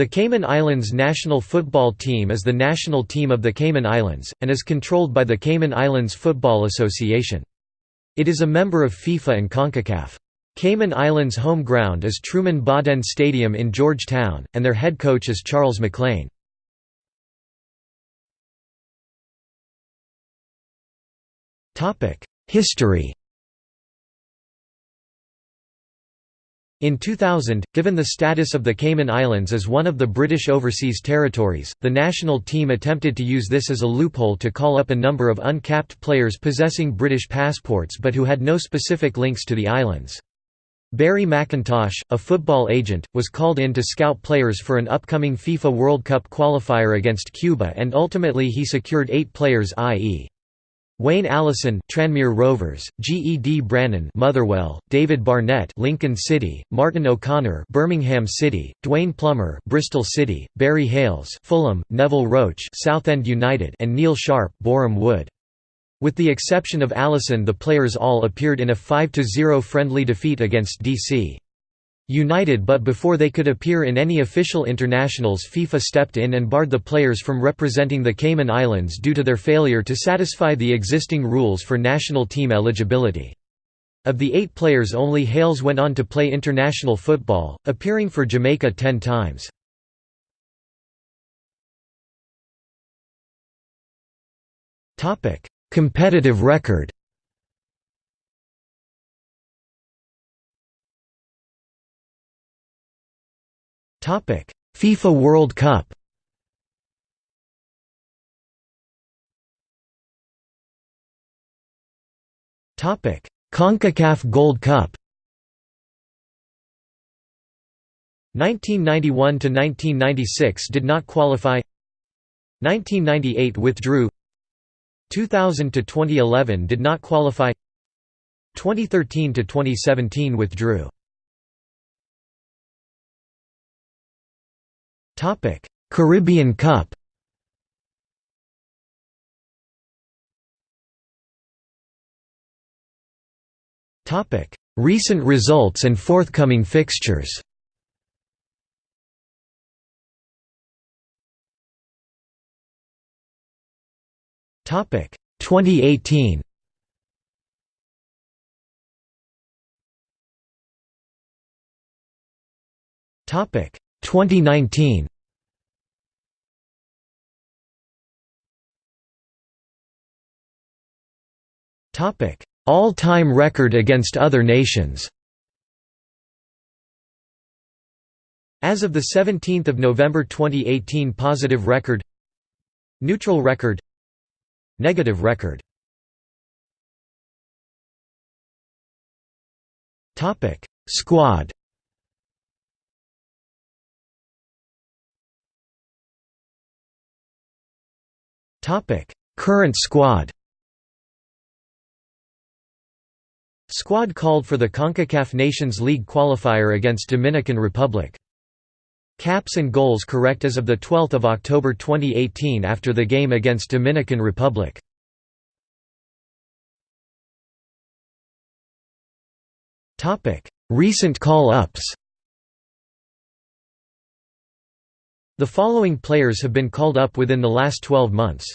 The Cayman Islands national football team is the national team of the Cayman Islands, and is controlled by the Cayman Islands Football Association. It is a member of FIFA and CONCACAF. Cayman Islands' home ground is Truman Bodden Stadium in Georgetown, and their head coach is Charles McLean. History In 2000, given the status of the Cayman Islands as one of the British Overseas Territories, the national team attempted to use this as a loophole to call up a number of uncapped players possessing British passports but who had no specific links to the islands. Barry McIntosh, a football agent, was called in to scout players for an upcoming FIFA World Cup qualifier against Cuba and ultimately he secured eight players i.e. Wayne Allison Tranmere Rovers, G. E. D. Brannan Motherwell, David Barnett Lincoln City, Martin O'Connor Birmingham City, Dwayne Plummer Bristol City, Barry Hayles, Fulham, Neville Roach Southend United and Neil Sharp Boreham Wood. With the exception of Allison the players all appeared in a 5–0 friendly defeat against D.C. United but before they could appear in any official internationals FIFA stepped in and barred the players from representing the Cayman Islands due to their failure to satisfy the existing rules for national team eligibility. Of the eight players only Hayles went on to play international football, appearing for Jamaica ten times. Competitive record FIFA World Cup. Topic: CONCACAF Gold Cup. 1991 to 1996 did not qualify. 1998 withdrew. 2000 to 2011 did not qualify. 2013 to 2017 withdrew. Caribbean Cup. Topic: Recent results and forthcoming fixtures. Topic 2018 Topic 2019 All-time record against other nations. As of the 17th of November 2018 positive record Neutral record Negative record. Squad. Topic. Current squad Squad called for the CONCACAF Nations League qualifier against Dominican Republic. Caps and goals correct as of 12 October 2018 after the game against Dominican Republic. Recent call-ups The following players have been called up within the last 12 months